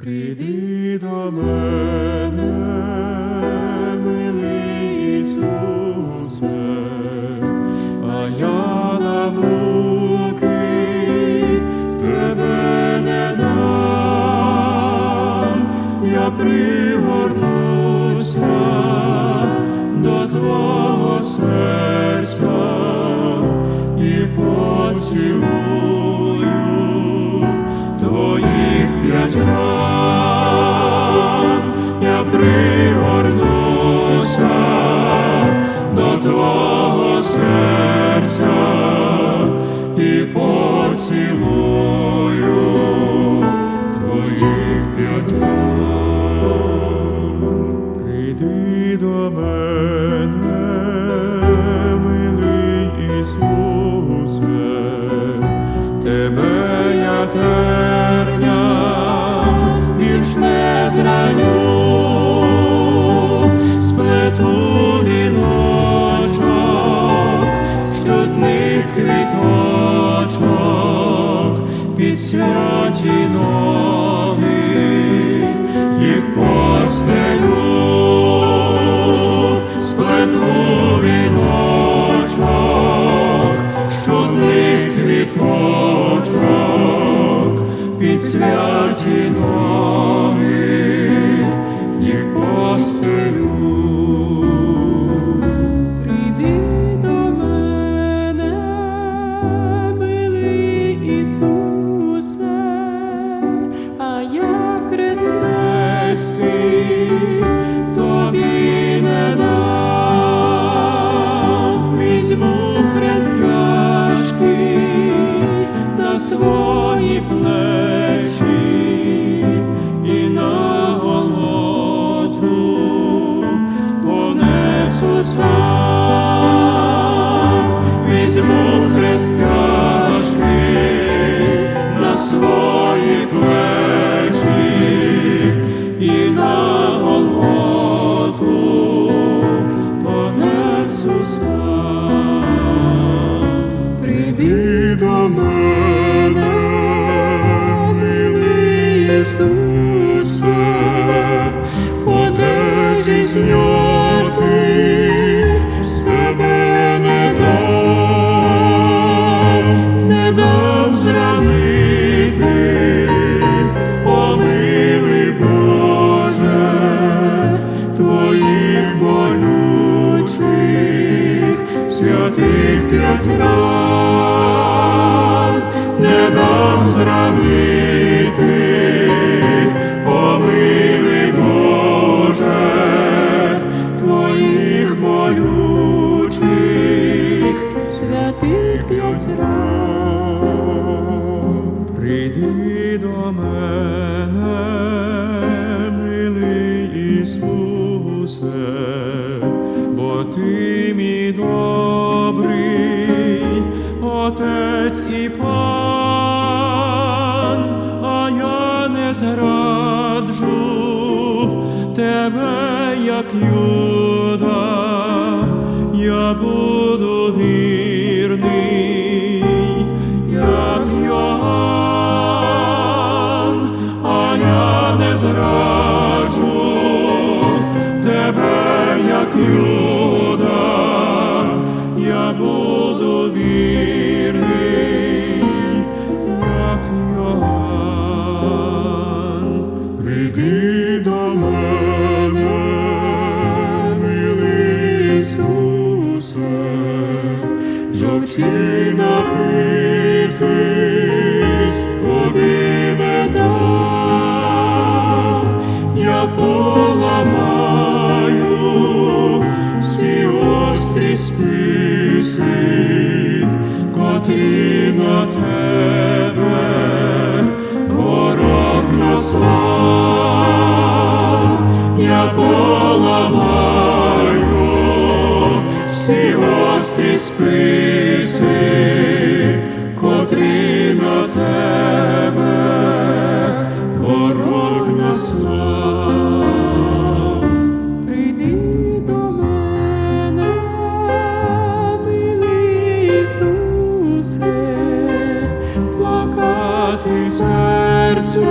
Прийди до мене, милий Ісусе, а я на муки тебе не дам, я пригорнуся до твого серця і поцілую серця і поцілую твоїх п'ять. Прийди до мене, милий Ісусе, тебе я терням більш не зраню, святі ноги, їх постелю. Сам, візьму хрест на свої плечі і на Голготу понесу сам. Прийди п'ять ран, не дам зранити, о Боже, твоїх болючих святих п'ять ран. Прийди до мене, милий Ісусе, бо ти мій добрий Отець і Пан, а я не зраджу тебе, як Юда, я буду вірний, жовчі напитись тобі не дам, я поламаю всі острі списи, котрі на тебе ворог наслав, я поламаю всі Божі списи, котрі на тебе ворог наслав. Прийди до мене, милий плакати серцю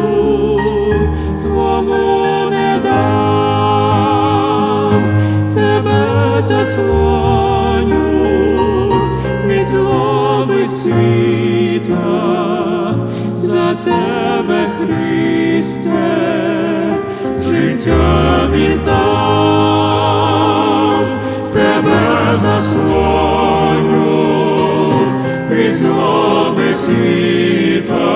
твому не дам тебе заслав. Світа, за тебе, Христе, життя віддам, тебе заслоню від злоби світа,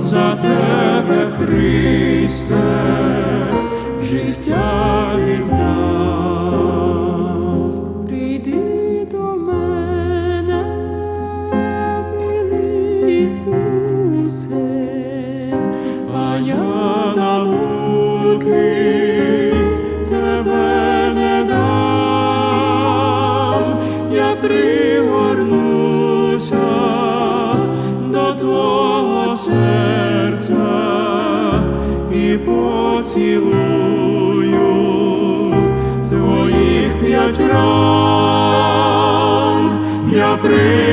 за тебе, Христе, життя віддам. Тебе не дам, я пригорнуся до твого серця і поцілую твоїх п'ять рам, я пригорнуся